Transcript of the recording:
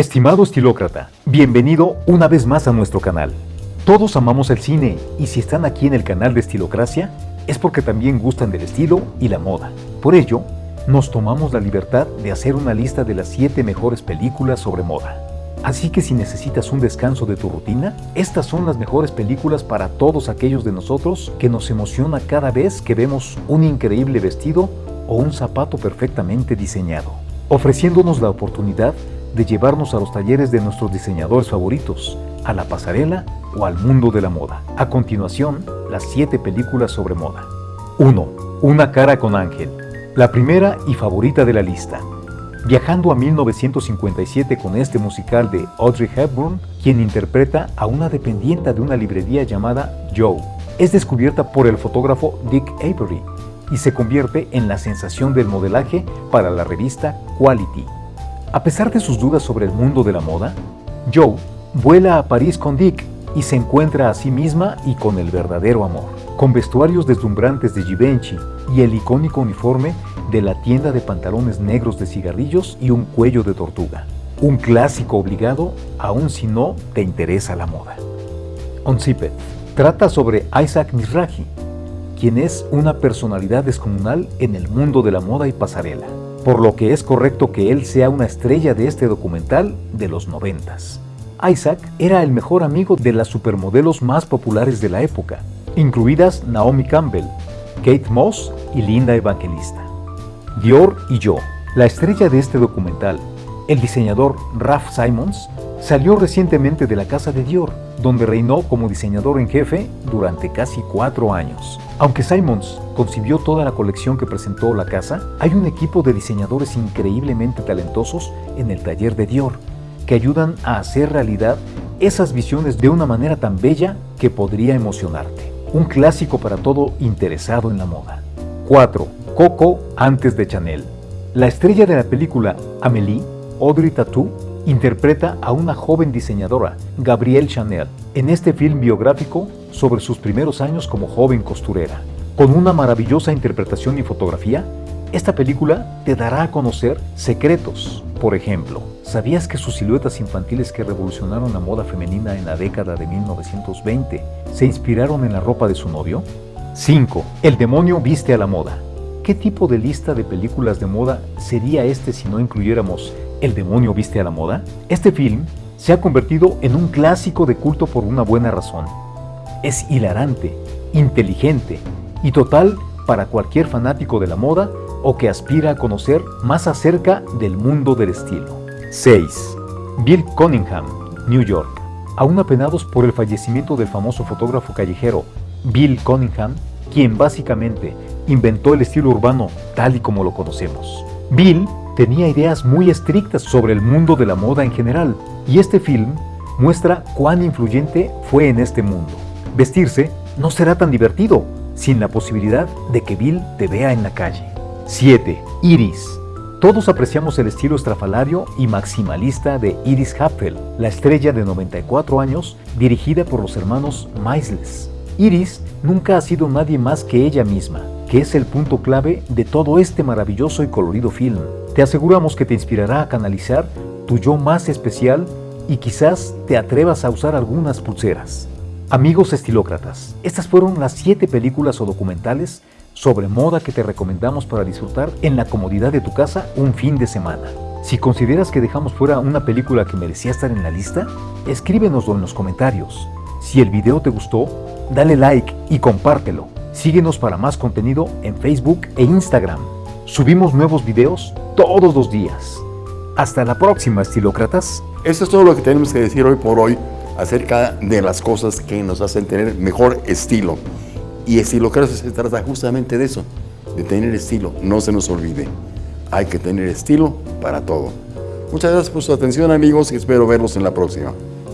Estimado estilócrata, bienvenido una vez más a nuestro canal. Todos amamos el cine y si están aquí en el canal de Estilocracia es porque también gustan del estilo y la moda. Por ello, nos tomamos la libertad de hacer una lista de las 7 mejores películas sobre moda. Así que si necesitas un descanso de tu rutina, estas son las mejores películas para todos aquellos de nosotros que nos emociona cada vez que vemos un increíble vestido o un zapato perfectamente diseñado, ofreciéndonos la oportunidad de llevarnos a los talleres de nuestros diseñadores favoritos, a la pasarela o al mundo de la moda. A continuación, las 7 películas sobre moda. 1. Una cara con ángel. La primera y favorita de la lista. Viajando a 1957 con este musical de Audrey Hepburn, quien interpreta a una dependiente de una librería llamada Joe. Es descubierta por el fotógrafo Dick Avery y se convierte en la sensación del modelaje para la revista Quality. A pesar de sus dudas sobre el mundo de la moda, Joe vuela a París con Dick y se encuentra a sí misma y con el verdadero amor. Con vestuarios deslumbrantes de Givenchy y el icónico uniforme de la tienda de pantalones negros de cigarrillos y un cuello de tortuga. Un clásico obligado, aun si no te interesa la moda. Onzippet trata sobre Isaac Mizrahi, quien es una personalidad descomunal en el mundo de la moda y pasarela, por lo que es correcto que él sea una estrella de este documental de los noventas. Isaac era el mejor amigo de las supermodelos más populares de la época, incluidas Naomi Campbell, Kate Moss y Linda Evangelista. Dior y yo, la estrella de este documental, el diseñador Ralph Simons, salió recientemente de la casa de Dior, donde reinó como diseñador en jefe durante casi cuatro años. Aunque Simons concibió toda la colección que presentó la casa, hay un equipo de diseñadores increíblemente talentosos en el taller de Dior, que ayudan a hacer realidad esas visiones de una manera tan bella que podría emocionarte. Un clásico para todo interesado en la moda. 4. Coco antes de Chanel. La estrella de la película Amélie, Audrey Tautou, interpreta a una joven diseñadora, Gabrielle Chanel, en este film biográfico sobre sus primeros años como joven costurera. Con una maravillosa interpretación y fotografía, esta película te dará a conocer secretos. Por ejemplo, ¿sabías que sus siluetas infantiles que revolucionaron la moda femenina en la década de 1920 se inspiraron en la ropa de su novio? 5. El demonio viste a la moda. ¿Qué tipo de lista de películas de moda sería este si no incluyéramos El demonio viste a la moda? Este film se ha convertido en un clásico de culto por una buena razón. Es hilarante, inteligente y total para cualquier fanático de la moda o que aspira a conocer más acerca del mundo del estilo. 6. Bill Cunningham, New York. Aún apenados por el fallecimiento del famoso fotógrafo callejero Bill Cunningham, quien básicamente inventó el estilo urbano tal y como lo conocemos. Bill tenía ideas muy estrictas sobre el mundo de la moda en general, y este film muestra cuán influyente fue en este mundo. Vestirse no será tan divertido sin la posibilidad de que Bill te vea en la calle. 7. Iris. Todos apreciamos el estilo estrafalario y maximalista de Iris Hapfel, la estrella de 94 años dirigida por los hermanos Maisles. Iris nunca ha sido nadie más que ella misma, que es el punto clave de todo este maravilloso y colorido film. Te aseguramos que te inspirará a canalizar tu yo más especial y quizás te atrevas a usar algunas pulseras. Amigos estilócratas, estas fueron las 7 películas o documentales sobre moda que te recomendamos para disfrutar en la comodidad de tu casa un fin de semana. Si consideras que dejamos fuera una película que merecía estar en la lista, escríbenoslo en los comentarios. Si el video te gustó, dale like y compártelo. Síguenos para más contenido en Facebook e Instagram. Subimos nuevos videos todos los días. Hasta la próxima, estilócratas. Eso es todo lo que tenemos que decir hoy por hoy acerca de las cosas que nos hacen tener mejor estilo. Y estilocracia se trata justamente de eso, de tener estilo. No se nos olvide, hay que tener estilo para todo. Muchas gracias por su atención amigos y espero verlos en la próxima.